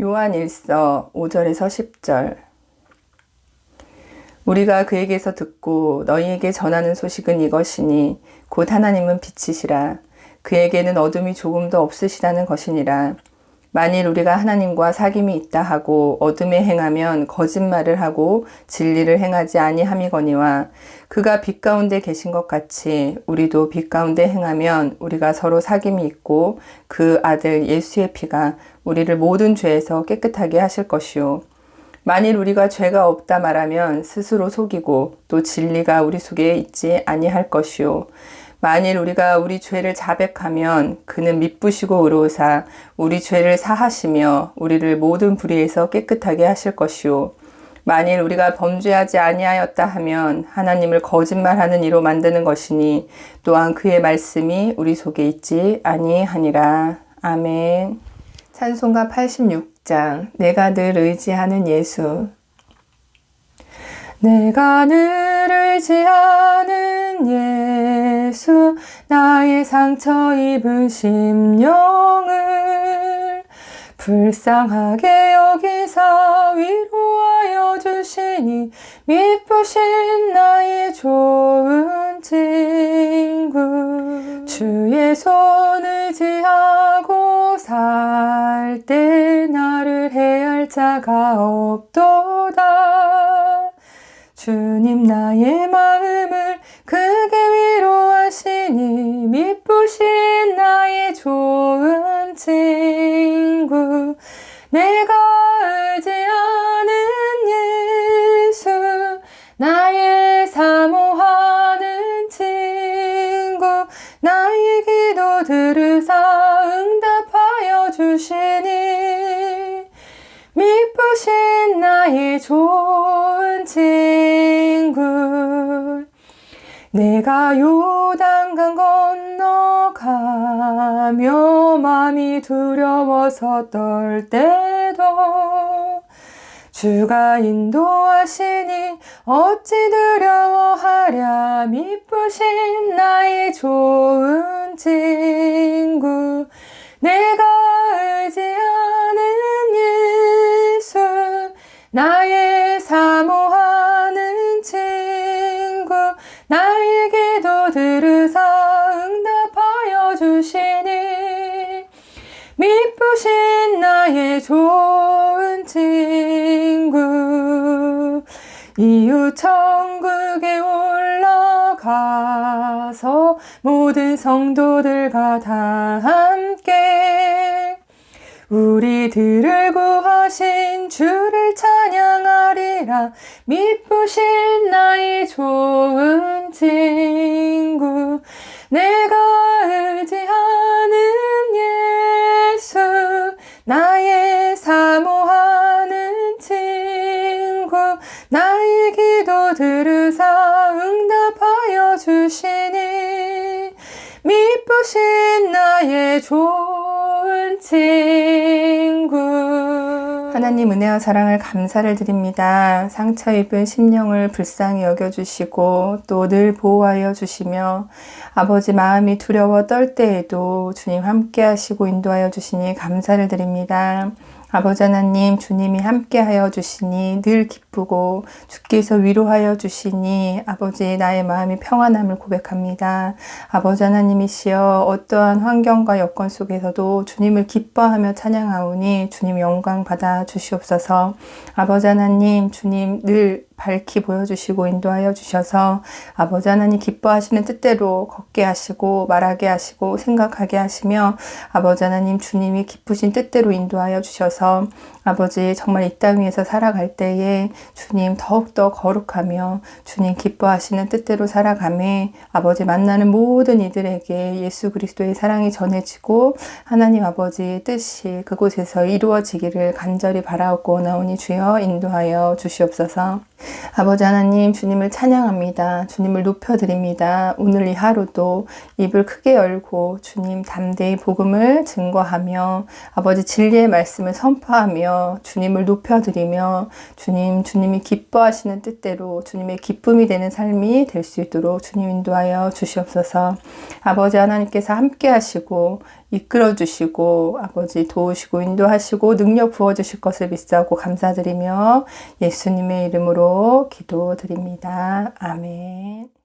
요한 1서 5절에서 10절. 우리가 그에게서 듣고 너희에게 전하는 소식은 이것이니 곧 하나님은 빛이시라. 그에게는 어둠이 조금도 없으시다는 것이니라 만일 우리가 하나님과 사귐이 있다 하고 어둠에 행하면 거짓말을 하고 진리를 행하지 아니함이거니와 그가 빛 가운데 계신 것 같이 우리도 빛 가운데 행하면 우리가 서로 사귐이 있고 그 아들 예수의 피가 우리를 모든 죄에서 깨끗하게 하실 것이요. 만일 우리가 죄가 없다 말하면 스스로 속이고 또 진리가 우리 속에 있지 아니할 것이요 만일 우리가 우리 죄를 자백하면 그는 미쁘시고 의로우사 우리 죄를 사하시며 우리를 모든 불의에서 깨끗하게 하실 것이요 만일 우리가 범죄하지 아니하였다 하면 하나님을 거짓말하는 이로 만드는 것이니 또한 그의 말씀이 우리 속에 있지 아니하니라. 아멘. 찬송가 86장. 내가 늘 의지하는 예수. 내가 늘 의지하는 나의 상처 입은 심령을 불쌍하게 여기사 위로하여 주시니 미쁘신 나의 좋은 친구 주의 손 의지하고 살 때 나를 해할 자가 없도다. 주님 나의 마 미쁘신 나의 좋은 친구. 내가 의지하는 예수. 나의 사모하는 친구. 나의 기도 들으사 응답하여 주시니. 미쁘신 나의 좋은 친구. 내가 요단강 건 너가며 마음이 두려워서 떨 때도 주가 인도하시니 어찌 두려워하랴 미쁘신 나의 나의 좋은 친구. 이웃 천국에 올라가서 모든 성도들과 다 함께 우리들을 구하신 주를 찬양하리라. 미쁘신 나의 좋은 친구. 내가 의지하 응답하여 주시니 미쁘신 나의 좋은 친구 하나님 은혜와 사랑을 감사를 드립니다. 상처 입은 심령을 불쌍히 여겨주시고 또 늘 보호하여 주시며 아버지 마음이 두려워 떨 때에도 주님 함께 하시고 인도하여 주시니 감사를 드립니다. 아버지 하나님 주님이 함께하여 주시니 늘 기쁘고 주께서 위로하여 주시니 아버지 나의 마음이 평안함을 고백합니다. 아버지 하나님이시여 어떠한 환경과 여건 속에서도 주님을 기뻐하며 찬양하오니 주님 영광 받아 주시옵소서 아버지 하나님 주님 늘 밝히 보여주시고 인도하여 주셔서 아버지 하나님 기뻐하시는 뜻대로 걷게 하시고 말하게 하시고 생각하게 하시며 아버지 하나님 주님이 기쁘신 뜻대로 인도하여 주셔서 아버지 정말 이 땅 위에서 살아갈 때에 주님 더욱더 거룩하며 주님 기뻐하시는 뜻대로 살아가매 아버지 만나는 모든 이들에게 예수 그리스도의 사랑이 전해지고 하나님 아버지의 뜻이 그곳에서 이루어지기를 간절히 바라옵고 나오니 주여 인도하여 주시옵소서 아버지 하나님 주님을 찬양합니다. 주님을 높여드립니다. 오늘 이 하루도 입을 크게 열고 주님 담대히 복음을 증거하며 아버지 진리의 말씀을 선포하며 주님을 높여드리며 주님 주님이 기뻐하시는 뜻대로 주님의 기쁨이 되는 삶이 될 수 있도록 주님 인도하여 주시옵소서. 아버지 하나님께서 함께 하시고 이끌어 주시고 아버지 도우시고 인도하시고 능력 부어 주실 것을 믿사오고 감사드리며 예수님의 기도드립니다. 아멘.